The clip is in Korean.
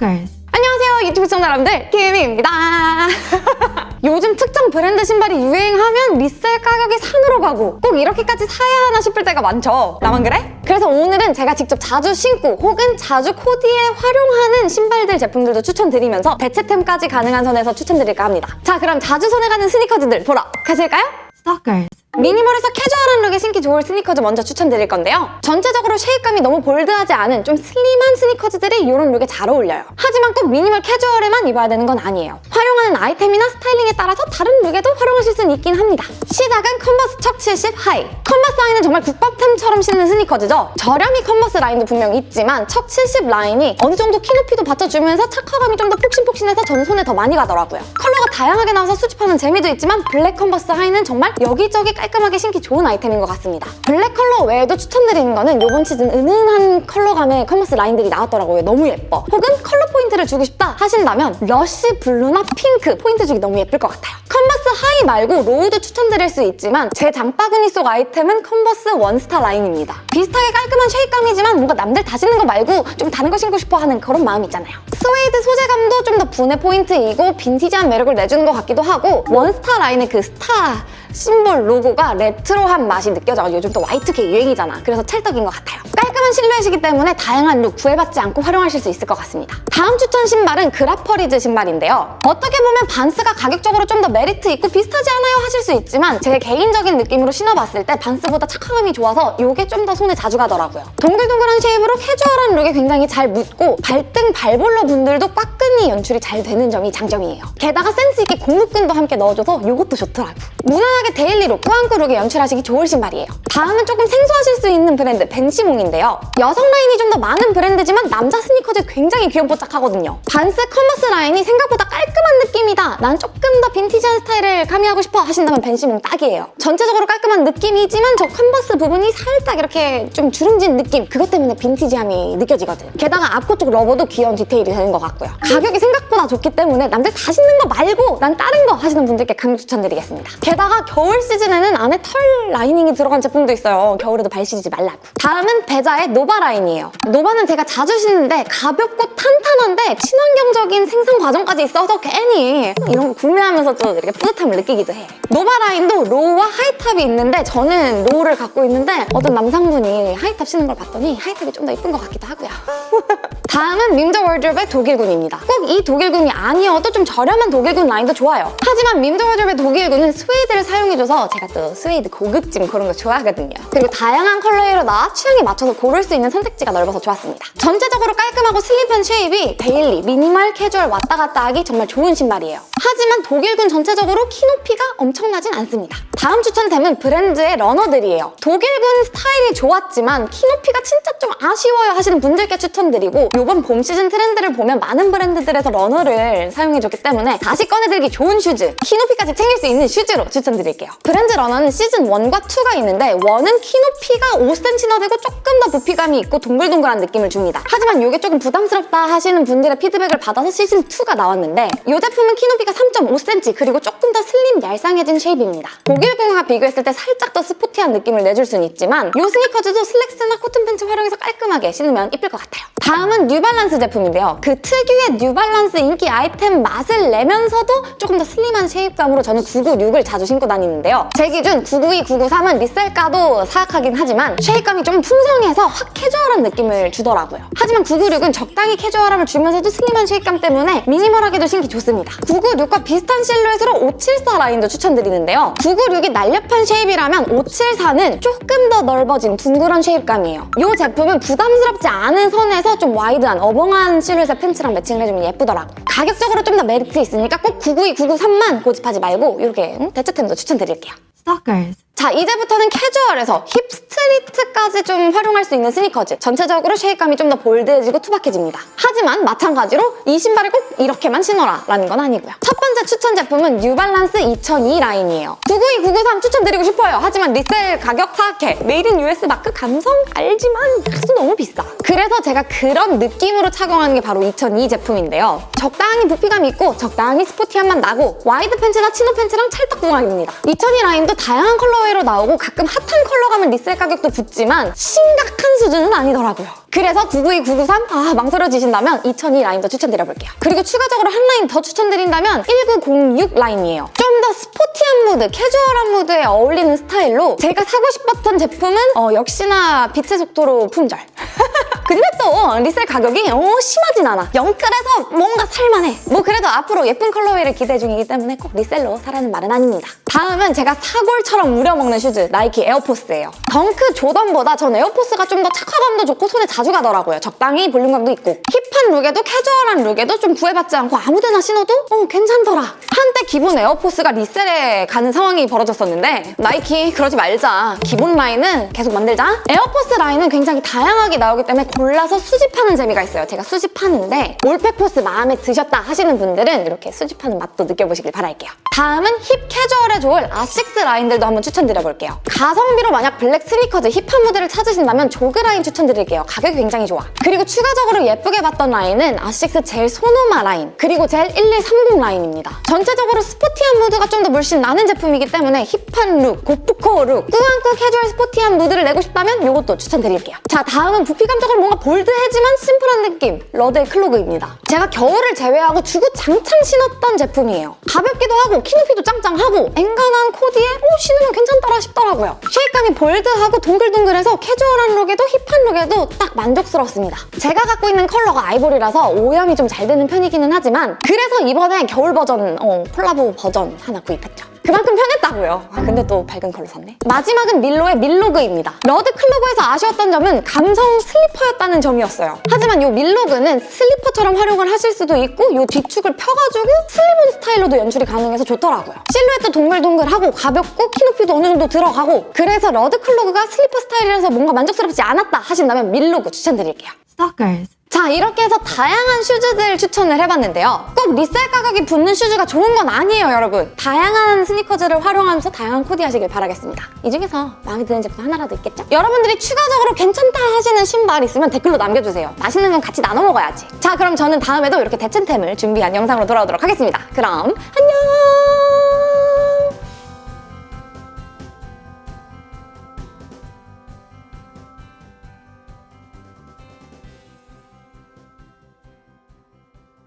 Stalkers. 안녕하세요 유튜브 시청자 여러분들 김희입니다 요즘 특정 브랜드 신발이 유행하면 resell 가격이 산으로 가고 꼭 이렇게까지 사야 하나 싶을 때가 많죠 나만 그래? 그래서 오늘은 제가 직접 자주 신고 혹은 자주 코디에 활용하는 신발들 제품들도 추천드리면서 대체템까지 가능한 선에서 추천드릴까 합니다 자 그럼 자주 손에 가는 스니커즈들 보러 가실까요? Stalkers. minimal에서 캐주얼한 룩에 신기 좋을 스니커즈 먼저 추천드릴 건데요. 전체적으로 shape감이 너무 bold하지 않은 좀 슬림한 스니커즈들이 이런 룩에 잘 어울려요. 하지만 꼭 미니멀 캐주얼에만 입어야 되는 건 아니에요. 활용하는 아이템이나 스타일링에 따라서 다른 룩에도 활용하실 수는 있긴 합니다. 시작은 컨버스 척 70 하이. 컨버스 하이는 정말 국밥템처럼 신는 스니커즈죠. 저렴이 컨버스 라인도 분명 있지만 척 70 라인이 어느 정도 키 높이도 받쳐주면서 착화감이 좀 더 폭신폭신해서 저는 손에 더 많이 가더라고요. 컬러가 다양하게 나와서 수집하는 재미도 있지만 블랙 컨버스 하이는 정말 여기저기 깔끔하게 신기 좋은 아이템인 것 같습니다. 블랙 컬러 외에도 추천드리는 거는 이번 시즌 은은한 컬러감의 컨버스 라인들이 나왔더라고요. 너무 예뻐. 혹은 컬러 포인트를 주고 싶다 하신다면 러쉬 블루나 핑크 포인트 주기 너무 예쁠 것 같아요. 컨버스 하이 말고 로우도 추천드릴 수 있지만 제 장바구니 속 아이템은 컨버스 원스타 라인입니다. 비슷하게 깔끔한 shape감이지만 뭔가 남들 다 신는 거 말고 좀 다른 거 신고 싶어 하는 그런 마음 있잖아요. 스웨이드 소재감도 좀 더 분해 포인트이고 빈티지한 매력을 내주는 것 같기도 하고 원스타 라인의 그 스타 심볼 로고가 레트로한 맛이 느껴져가지고 요즘 또 Y2K 유행이잖아. 그래서 찰떡인 것 같아요. 깔끔한 실루엣이기 때문에 다양한 룩 구애받지 않고 활용하실 수 있을 것 같습니다. 다음 추천 신발은 그라퍼리즈 신발인데요. 어떻게 보면 반스가 가격적으로 좀 더 메리트 있고 비슷하지 않아요 하실 수 있지만 제 개인적인 느낌으로 신어봤을 때 반스보다 착화감이 좋아서 이게 좀 더 손에 자주 가더라고요. 동글동글한 shape으로 캐주얼한 룩에 굉장히 잘 묻고 발등 발볼러 분들도 꽉끈이 연출이 잘 되는 점이 장점이에요. 게다가 센스 있게 고무끈도 함께 넣어줘서 이것도 좋더라고. 무난 하게 daily룩, 꾸안꾸 룩에 연출하시기 좋을 신발이에요. 다음은 조금 생소하실 수 있는 브랜드 벤시몽인데요. 여성 라인이 좀 더 많은 브랜드지만 남자 스니커즈 굉장히 귀염뽀짝하거든요. 반스 커머스 라인이 생각보다 깔끔한 느낌이다. 난 조금 더 빈티지한 스타일을 가미하고 싶어 하신다면 벤시몽 딱이에요. 전체적으로 깔끔한 느낌이지만 저 컨버스 부분이 살짝 이렇게 좀 주름진 느낌 그것 때문에 빈티지함이 느껴지거든. 게다가 앞코 쪽 rubber도 귀여운 디테일이 되는 것 같고요. 가격이 생각보다 좋기 때문에 남들 다 신는 거 말고 난 다른 거 하시는 분들께 강력 추천드리겠습니다. 게다가 겨울 시즌에는 안에 털 라이닝이 들어간 제품도 있어요. 겨울에도 발 시리지 말라고. 다음은 베자의 노바 라인이에요. 노바는 제가 자주 신는데 가볍고 탄탄한데 친환경적인 생산 과정까지 있어서 괜히 이런 거 구매하면서 좀 이렇게 뿌듯함을 느끼기도 해. 노바 라인도 로우와 high-top이 있는데 저는 로우를 갖고 있는데 어떤 남성분이 high-top 신는 걸 봤더니 high-top이 좀더 이쁜 것 같기도 하고요. 다음은 밈더워드로브의 독일군입니다. 꼭 이 독일군이 아니어도 좀 저렴한 독일군 라인도 좋아요. 하지만 밈더워드로브의 독일군은 스웨이드를 사용해줘서 제가 또 스웨이드 고급진 그런 거 좋아하거든요. 그리고 다양한 컬러로 나 취향에 맞춰서 고를 수 있는 선택지가 넓어서 좋았습니다. 전체적으로 깔끔하고 슬림한 shape이 daily, minimal, 캐주얼 왔다 갔다 하기 정말 좋은 신발이에요. 하지만 독일군 전체적으로 키 높이가 엄청나진 않습니다. 다음 추천템은 브랜드의 러너들이에요. 독일군 스타일이 좋았지만 키 높이가 진짜 좀 아쉬워요 하시는 분들께 추천드리고 이번 봄 시즌 트렌드를 보면 많은 브랜드들에서 러너를 사용해줬기 때문에 다시 꺼내들기 좋은 슈즈, 키 높이까지 챙길 수 있는 슈즈로 추천드릴게요. 브랜드 러너는 시즌 1과 2가 있는데 1은 키 높이가 5cm나 되고 조금 더 부피감이 있고 동글동글한 느낌을 줍니다. 하지만 이게 조금 부담스럽다 하시는 분들의 피드백을 받아서 시즌 2가 나왔는데 이 제품은 키 높이가 3.5cm 그리고 조금 더 슬림 얄쌍해진 shape입니다. 독일군과 비교했을 때 살짝 더 sporty한 느낌을 내줄 수는 있지만 이 스니커즈도 슬랙스나 코튼 팬츠 활용해서 깔끔하게 신으면 이쁠 것 같아요. 다음은 뉴발란스 제품인데요. 그 특유의 뉴발란스 인기 아이템 맛을 내면서도 조금 더 슬림한 shape감으로 저는 996을 자주 신고 다니는데요. 제 기준 992, 993은 resell가도 사악하긴 하지만 shape감이 좀 풍성해서 확 캐주얼한 느낌을 주더라고요. 하지만 996은 적당히 캐주얼함을 주면서도 슬림한 shape감 때문에 minimal하게도 신기 좋습니다. 996과 비슷한 실루엣으로 574 라인도 추천드리는데요. 996이 날렵한 shape이라면 574는 조금 더 넓어진 둥그런 shape감이에요. 이 제품은 부담스럽지 않은 선에서 좀 wide한 어벙한 실루엣의 팬츠랑 매칭을 해주면 예쁘더라고. 가격적으로 좀 더 메리트 있으니까 꼭 992, 993만 고집하지 말고 이렇게 응? 대체템도 추천드릴게요. Stalkers. 자 이제부터는 캐주얼에서 hip street까지 좀 활용할 수 있는 스니커즈. 전체적으로 shape감이 좀 더 bold해지고 투박해집니다. 하지만 마찬가지로 이 신발을 꼭 이렇게만 신어라 라는 건 아니고요. 첫 번째 추천 제품은 뉴발란스 2002 라인이에요. 992, 993 추천드리고 싶어요. 하지만 resell 가격 사악해. made in US 마크 감성 알지만 가격 너무 비싸. 그래서 제가 그런 느낌으로 착용하는 게 바로 2002 제품인데요. 적당히 부피감 있고 적당히 스포티함만 나고 와이드 팬츠나 치노 팬츠랑 찰떡궁합입니다. 2002 라인도 다양한 colorway 사이로 나오고 가끔 hot한 컬러 가면 resell 가격도 붙지만 심각한 수준은 아니더라고요. 그래서 992, 993, 아 망설여지신다면 2002 라인도 추천드려볼게요. 그리고 추가적으로 한 라인 더 추천드린다면 1906 라인이에요. 좀 더 스포티한 무드, 캐주얼한 무드에 어울리는 스타일로 제가 사고 싶었던 제품은 어, 역시나 빛의 속도로 품절. 근데 또 resell 가격이 어, 심하진 않아. 영끌해서 뭔가 살만해. 뭐 그래도 앞으로 예쁜 colorway를 기대 중이기 때문에 꼭 resell로 사라는 말은 아닙니다. 다음은 제가 사골처럼 우려먹는 슈즈 나이키 에어포스예요. 덩크 조던보다 전 에어포스가 좀 더 착화감도 좋고 손에 자주 가더라고요. 적당히 볼륨감도 있고 hip한 룩에도 캐주얼한 룩에도 좀 구애받지 않고 아무데나 신어도 어, 괜찮더라. 한때 기본 에어포스가 resell에 가는 상황이 벌어졌었는데 나이키 그러지 말자. 기본 라인은 계속 만들자. 에어포스 라인은 굉장히 다양하게 나오기 때문에 골라서 수집하는 재미가 있어요. 제가 수집하는데 올백포스 마음에 드셨다 하시는 분들은 이렇게 수집하는 맛도 느껴보시길 바랄게요. 다음은 힙 캐주얼에 좋을 아식스 라인들도 한번 추천드려볼게요. 가성비로 만약 블랙 스니커즈 hip한 무드를 찾으신다면 조그 라인 추천드릴게요. 가격이 굉장히 좋아. 그리고 추가적으로 예쁘게 봤던 라인은 아식스 젤 소노마 라인 그리고 젤 1130 라인입니다. 전체적으로 스포티한 무드가 좀 더 물씬 나는 제품이기 때문에 hip한 룩, 고프코 룩, 꾸안꾸 캐주얼 스포티한 무드를 내고 싶다면 이것도 추천드릴게요. 자 다음은 부피감적으로 뭔가 bold하지만 심플한 느낌 러드의 clog입니다. 제가 겨울을 제외하고 주구장창 신었던 제품이에요. 가볍기도 하고 키 높이도 짱짱하고 엔간한 코디에 오 신으면 괜찮더라 싶더라고요. shape감이 bold하고 동글동글해서 캐주얼한 룩에도 hip한 룩에도 딱 만족스럽습니다. 제가 갖고 있는 컬러가 아이보리라서 오염이 좀 잘 되는 편이기는 하지만 그래서 이번에 겨울 버전 어, 콜라보 버전 하나 구입했죠. 그만큼 편했다고요. 아, 근데 또 밝은 컬러 샀네. 마지막은 밀로의 밀로그입니다. 러드 clog에서 아쉬웠던 점은 감성 슬리퍼였다는 점이었어요. 하지만 이 밀로그는 슬리퍼처럼 활용을 하실 수도 있고 이 뒤축을 펴가지고 slip-on 스타일로도 연출이 가능해서 좋더라고요. 실루엣도 동글동글하고 가볍고 키 높이도 어느 정도 들어가고 그래서 러드 clog가 슬리퍼 스타일이라서 뭔가 만족스럽지 않았다 하신다면 밀로그 추천드릴게요. Stalkers. 자 이렇게 해서 다양한 슈즈들 추천을 해봤는데요. 꼭 resell 가격이 붙는 슈즈가 좋은 건 아니에요 여러분. 다양한 스니커즈를 활용하면서 다양한 코디 하시길 바라겠습니다. 이 중에서 마음에 드는 제품 하나라도 있겠죠? 여러분들이 추가적으로 괜찮다 하시는 신발 있으면 댓글로 남겨주세요. 맛있는 건 같이 나눠 먹어야지. 자 그럼 저는 다음에도 이렇게 대체템을 준비한 영상으로 돌아오도록 하겠습니다. 그럼 안녕!